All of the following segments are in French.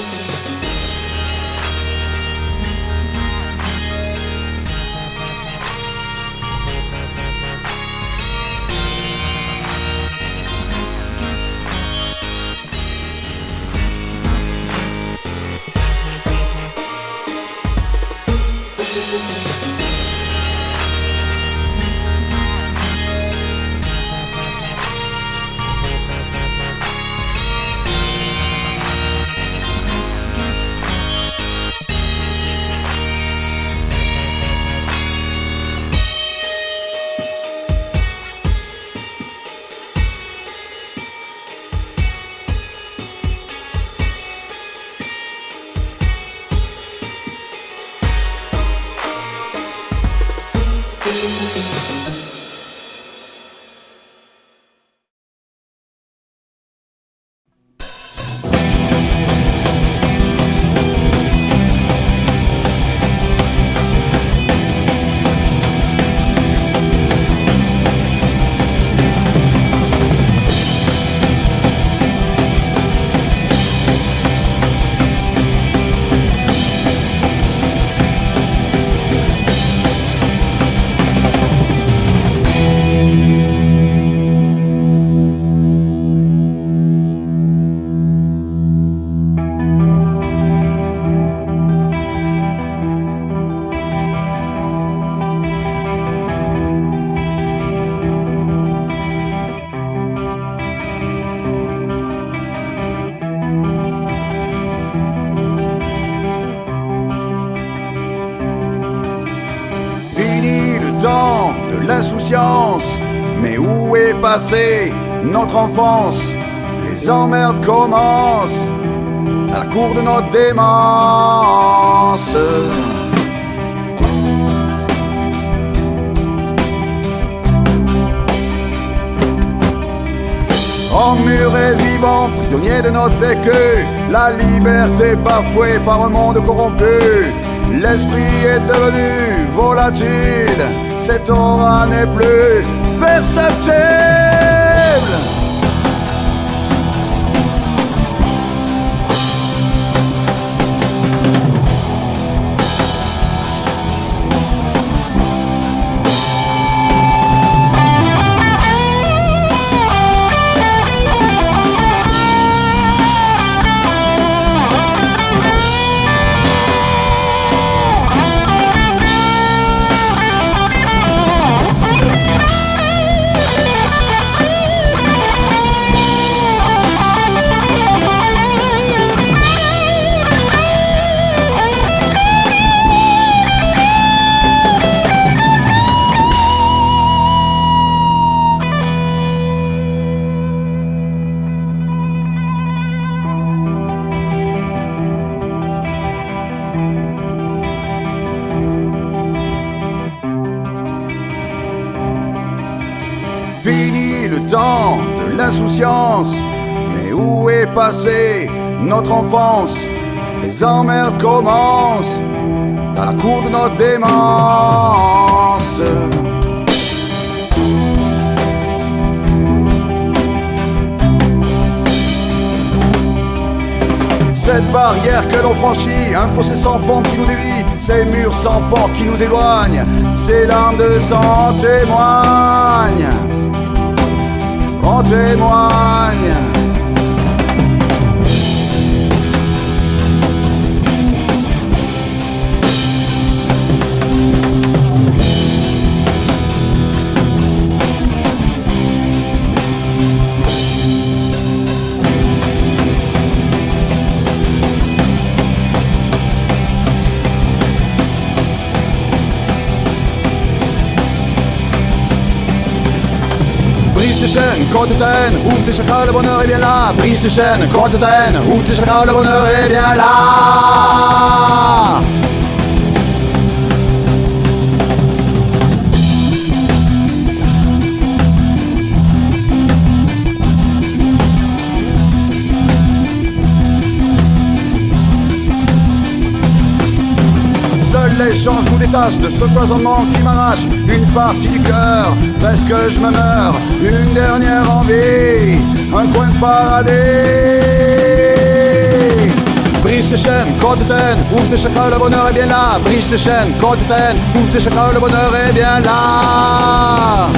Fini le temps de l'insouciance, mais où est passée notre enfance? Les emmerdes commencent à la cour de notre démence. Emmuré vivant, prisonnier de notre vécu, la liberté bafouée par un monde corrompu. L'esprit est devenu volatile, cette aura n'est plus perceptible. De l'insouciance, mais où est passée notre enfance? Les emmerdes commencent dans la cour de notre démence. Cette barrière que l'on franchit, un fossé sans fond qui nous dévie, ces murs sans port qui nous éloignent, ces larmes de sang témoignent, témoigne Brise tes chaînes, corps de taine, ouvre tes chakras, le bonheur est bien là. Brise tes chaînes, corps de taine, ouvre tes chakras, le bonheur est bien là. De ce cloisonnement qui m'arrache une partie du cœur. Presque je me meurs, une dernière envie, un coin de paradis. Brise tes chaînes, quand t'éteignes, ouvre tes chakras, le bonheur est bien là. Brise tes chaînes, quand t'éteignes, ouvre tes chakras, le bonheur est bien là.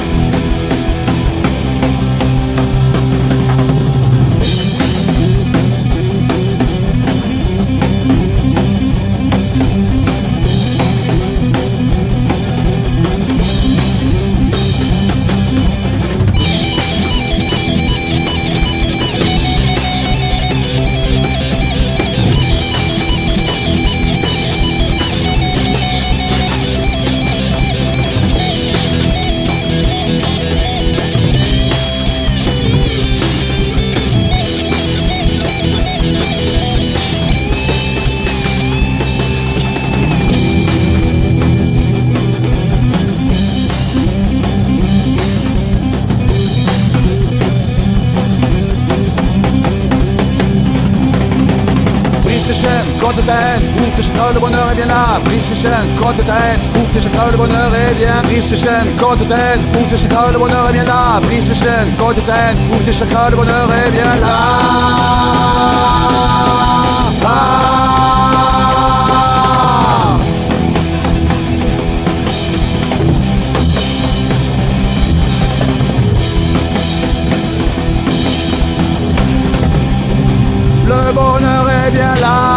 Brise tes chaînes, quand t'éteignes, ouvre tes chakras, le bonheur est bien là. Brise tes chaînes, quand t'éteignes, ouvre tes chakras, le bonheur est bien. Brise tes chaînes, quand t'éteignes, ouvre tes chakras, le bonheur est bien là. Brise tes chaînes, quand t'éteignes, ouvre tes chakras, le bonheur est bien là. Le bonheur est bien là.